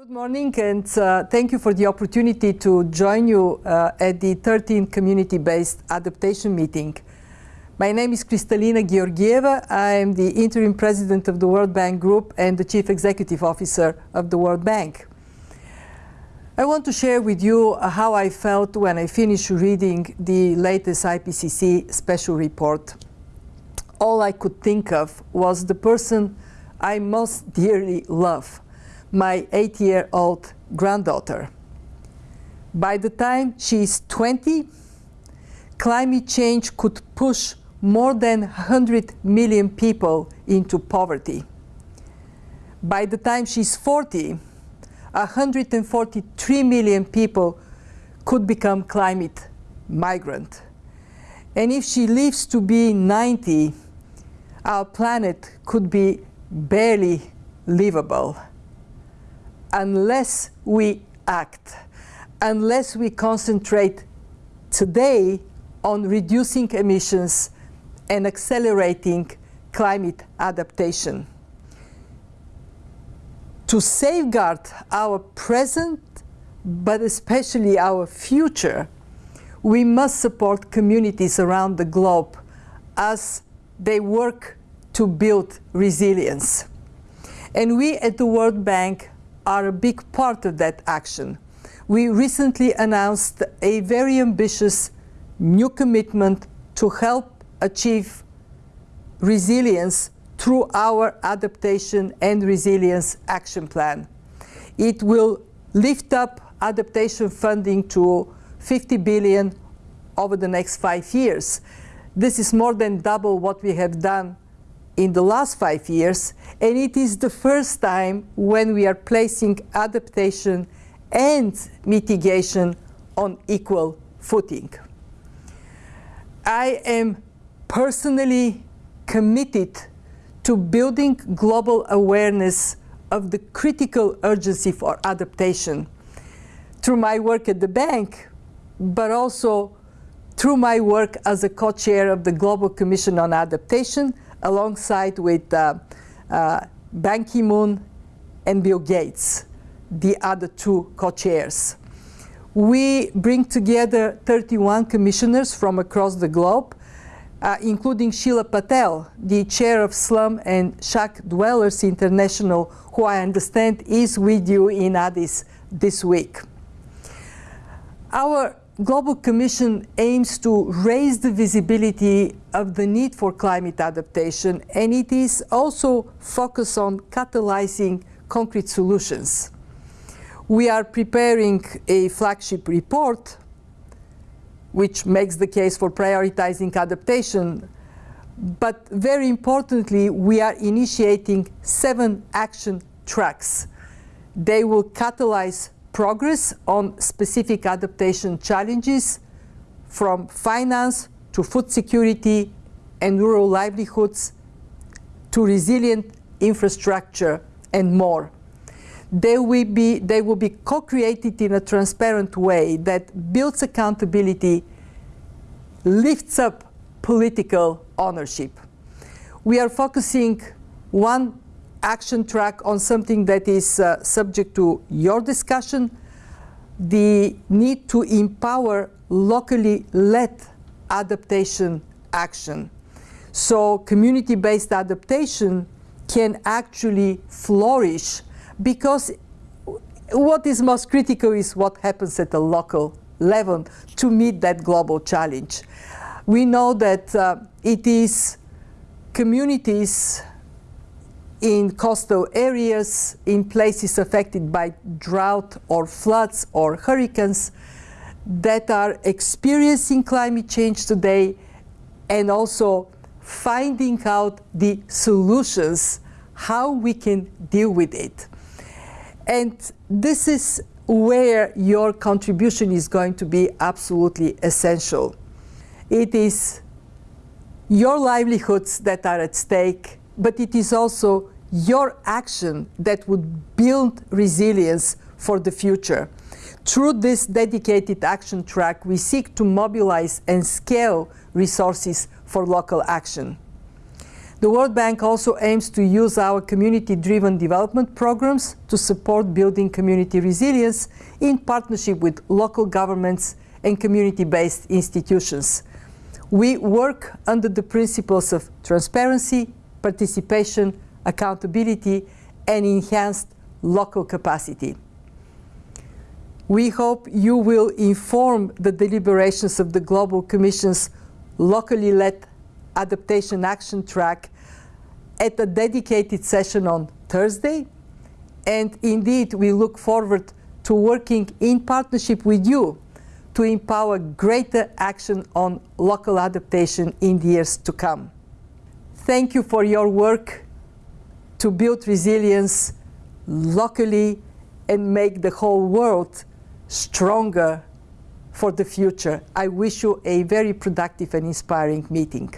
Good morning and uh, thank you for the opportunity to join you uh, at the 13th Community-Based Adaptation Meeting. My name is Kristalina Georgieva. I am the Interim President of the World Bank Group and the Chief Executive Officer of the World Bank. I want to share with you how I felt when I finished reading the latest IPCC special report. All I could think of was the person I most dearly love, my eight-year-old granddaughter. By the time she is 20, climate change could push more than 100 million people into poverty. By the time she's 40, 143 million people could become climate migrant. And if she lives to be 90, our planet could be barely livable unless we act, unless we concentrate today on reducing emissions and accelerating climate adaptation. To safeguard our present, but especially our future, we must support communities around the globe as they work to build resilience. And we at the World Bank are a big part of that action. We recently announced a very ambitious new commitment to help achieve resilience through our adaptation and resilience action plan. It will lift up adaptation funding to 50 billion over the next five years. This is more than double what we have done in the last five years, and it is the first time when we are placing adaptation and mitigation on equal footing. I am personally committed to building global awareness of the critical urgency for adaptation through my work at the bank, but also through my work as a co-chair of the Global Commission on Adaptation, alongside with uh, uh, Ban Ki-moon and Bill Gates, the other two co-chairs. We bring together 31 commissioners from across the globe, uh, including Sheela Patel, the chair of Slum and Shack Dwellers International, who I understand is with you in Addis this week. Our Global Commission aims to raise the visibility of the need for climate adaptation, and it is also focused on catalyzing concrete solutions. We are preparing a flagship report which makes the case for prioritizing adaptation. But very importantly, we are initiating seven action tracks. They will catalyze progress on specific adaptation challenges from finance to food security and rural livelihoods to resilient infrastructure and more. They will be, they will be co-created in a transparent way that builds accountability, lifts up political ownership. We are focusing one action track on something that is uh, subject to your discussion, the need to empower locally led adaptation action. So community-based adaptation can actually flourish because what is most critical is what happens at the local level to meet that global challenge. We know that uh, it is communities in coastal areas, in places affected by drought or floods or hurricanes that are experiencing climate change today and also finding out the solutions, how we can deal with it. And this is where your contribution is going to be absolutely essential. It is your livelihoods that are at stake but it is also your action that would build resilience for the future. Through this dedicated action track, we seek to mobilize and scale resources for local action. The World Bank also aims to use our community-driven development programs to support building community resilience in partnership with local governments and community-based institutions. We work under the principles of transparency, participation, accountability, and enhanced local capacity. We hope you will inform the deliberations of the Global Commission's locally led adaptation action track at a dedicated session on Thursday. And indeed, we look forward to working in partnership with you to empower greater action on local adaptation in the years to come. Thank you for your work to build resilience locally and make the whole world stronger for the future. I wish you a very productive and inspiring meeting.